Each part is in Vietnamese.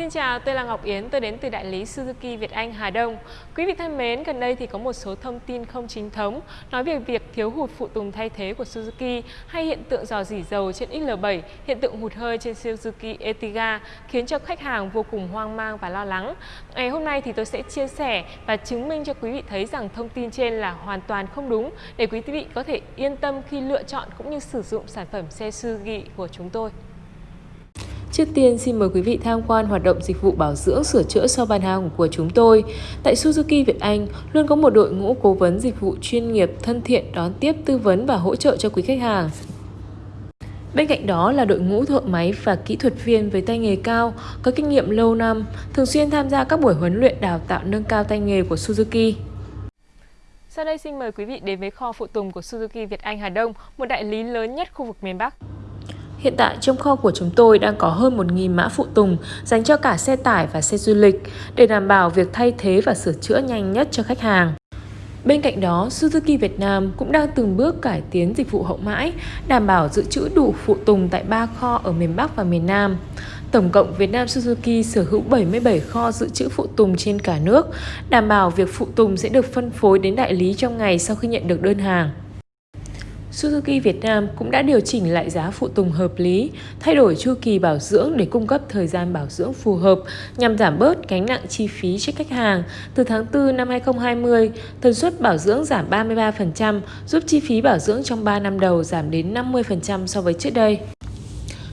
Xin chào, tôi là Ngọc Yến, tôi đến từ đại lý Suzuki Việt Anh Hà Đông. Quý vị thân mến, gần đây thì có một số thông tin không chính thống nói về việc thiếu hụt phụ tùng thay thế của Suzuki hay hiện tượng dò dỉ dầu trên XL7, hiện tượng hụt hơi trên Suzuki Ertiga khiến cho khách hàng vô cùng hoang mang và lo lắng. Ngày hôm nay thì tôi sẽ chia sẻ và chứng minh cho quý vị thấy rằng thông tin trên là hoàn toàn không đúng để quý vị có thể yên tâm khi lựa chọn cũng như sử dụng sản phẩm xe Suzuki của chúng tôi. Trước tiên xin mời quý vị tham quan hoạt động dịch vụ bảo dưỡng sửa chữa sau bàn hàng của chúng tôi. Tại Suzuki Việt Anh luôn có một đội ngũ cố vấn dịch vụ chuyên nghiệp thân thiện đón tiếp tư vấn và hỗ trợ cho quý khách hàng. Bên cạnh đó là đội ngũ thợ máy và kỹ thuật viên với tay nghề cao, có kinh nghiệm lâu năm, thường xuyên tham gia các buổi huấn luyện đào tạo nâng cao tay nghề của Suzuki. Sau đây xin mời quý vị đến với kho phụ tùng của Suzuki Việt Anh Hà Đông, một đại lý lớn nhất khu vực miền Bắc. Hiện tại trong kho của chúng tôi đang có hơn 1.000 mã phụ tùng dành cho cả xe tải và xe du lịch để đảm bảo việc thay thế và sửa chữa nhanh nhất cho khách hàng. Bên cạnh đó, Suzuki Việt Nam cũng đang từng bước cải tiến dịch vụ hậu mãi, đảm bảo dự trữ đủ phụ tùng tại 3 kho ở miền Bắc và miền Nam. Tổng cộng Việt Nam Suzuki sở hữu 77 kho dự trữ phụ tùng trên cả nước, đảm bảo việc phụ tùng sẽ được phân phối đến đại lý trong ngày sau khi nhận được đơn hàng. Suzuki Việt Nam cũng đã điều chỉnh lại giá phụ tùng hợp lý, thay đổi chu kỳ bảo dưỡng để cung cấp thời gian bảo dưỡng phù hợp nhằm giảm bớt gánh nặng chi phí cho khách hàng. Từ tháng 4 năm 2020, tần suất bảo dưỡng giảm 33%, giúp chi phí bảo dưỡng trong 3 năm đầu giảm đến 50% so với trước đây.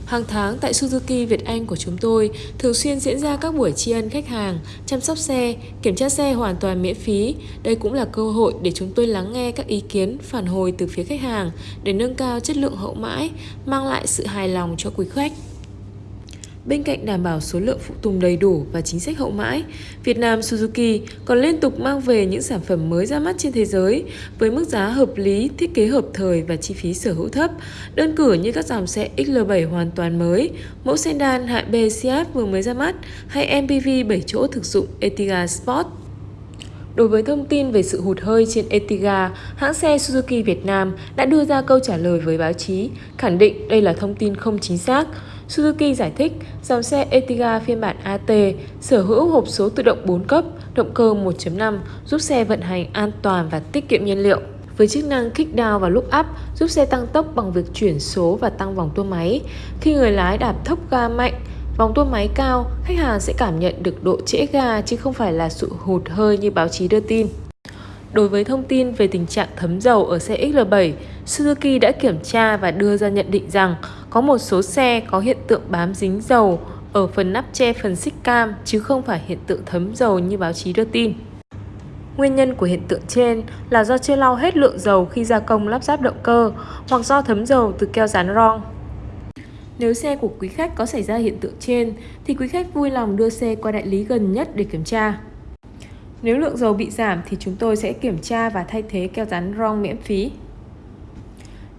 Hàng tháng tại Suzuki Việt Anh của chúng tôi thường xuyên diễn ra các buổi tri ân khách hàng, chăm sóc xe, kiểm tra xe hoàn toàn miễn phí. Đây cũng là cơ hội để chúng tôi lắng nghe các ý kiến, phản hồi từ phía khách hàng để nâng cao chất lượng hậu mãi, mang lại sự hài lòng cho quý khách. Bên cạnh đảm bảo số lượng phụ tùng đầy đủ và chính sách hậu mãi, Việt Nam Suzuki còn liên tục mang về những sản phẩm mới ra mắt trên thế giới với mức giá hợp lý, thiết kế hợp thời và chi phí sở hữu thấp. Đơn cử như các dòng xe XL7 hoàn toàn mới, mẫu sedan hạng B Seat vừa mới ra mắt hay MPV 7 chỗ thực dụng Etiga Sport. Đối với thông tin về sự hụt hơi trên Etiga, hãng xe Suzuki Việt Nam đã đưa ra câu trả lời với báo chí, khẳng định đây là thông tin không chính xác. Suzuki giải thích dòng xe Etiga phiên bản AT sở hữu hộp số tự động 4 cấp, động cơ 1.5 giúp xe vận hành an toàn và tiết kiệm nhiên liệu. Với chức năng kick down và look up giúp xe tăng tốc bằng việc chuyển số và tăng vòng tua máy. Khi người lái đạp thốc ga mạnh, vòng tua máy cao, khách hàng sẽ cảm nhận được độ trễ ga chứ không phải là sự hụt hơi như báo chí đưa tin. Đối với thông tin về tình trạng thấm dầu ở xe XL7, Suzuki đã kiểm tra và đưa ra nhận định rằng có một số xe có hiện tượng bám dính dầu, ở phần nắp che phần xích cam, chứ không phải hiện tượng thấm dầu như báo chí đưa tin. Nguyên nhân của hiện tượng trên là do chưa lau hết lượng dầu khi gia công lắp ráp động cơ, hoặc do thấm dầu từ keo dán ron. Nếu xe của quý khách có xảy ra hiện tượng trên, thì quý khách vui lòng đưa xe qua đại lý gần nhất để kiểm tra. Nếu lượng dầu bị giảm thì chúng tôi sẽ kiểm tra và thay thế keo dán ron miễn phí.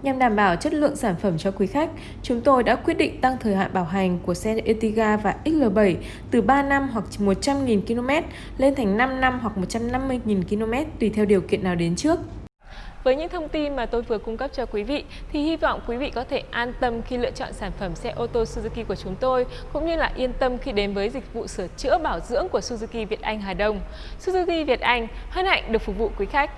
Nhằm đảm bảo chất lượng sản phẩm cho quý khách, chúng tôi đã quyết định tăng thời hạn bảo hành của xe Ertiga và XL7 từ 3 năm hoặc 100.000 km lên thành 5 năm hoặc 150.000 km tùy theo điều kiện nào đến trước. Với những thông tin mà tôi vừa cung cấp cho quý vị thì hy vọng quý vị có thể an tâm khi lựa chọn sản phẩm xe ô tô Suzuki của chúng tôi cũng như là yên tâm khi đến với dịch vụ sửa chữa bảo dưỡng của Suzuki Việt Anh Hà Đông. Suzuki Việt Anh hân hạnh được phục vụ quý khách.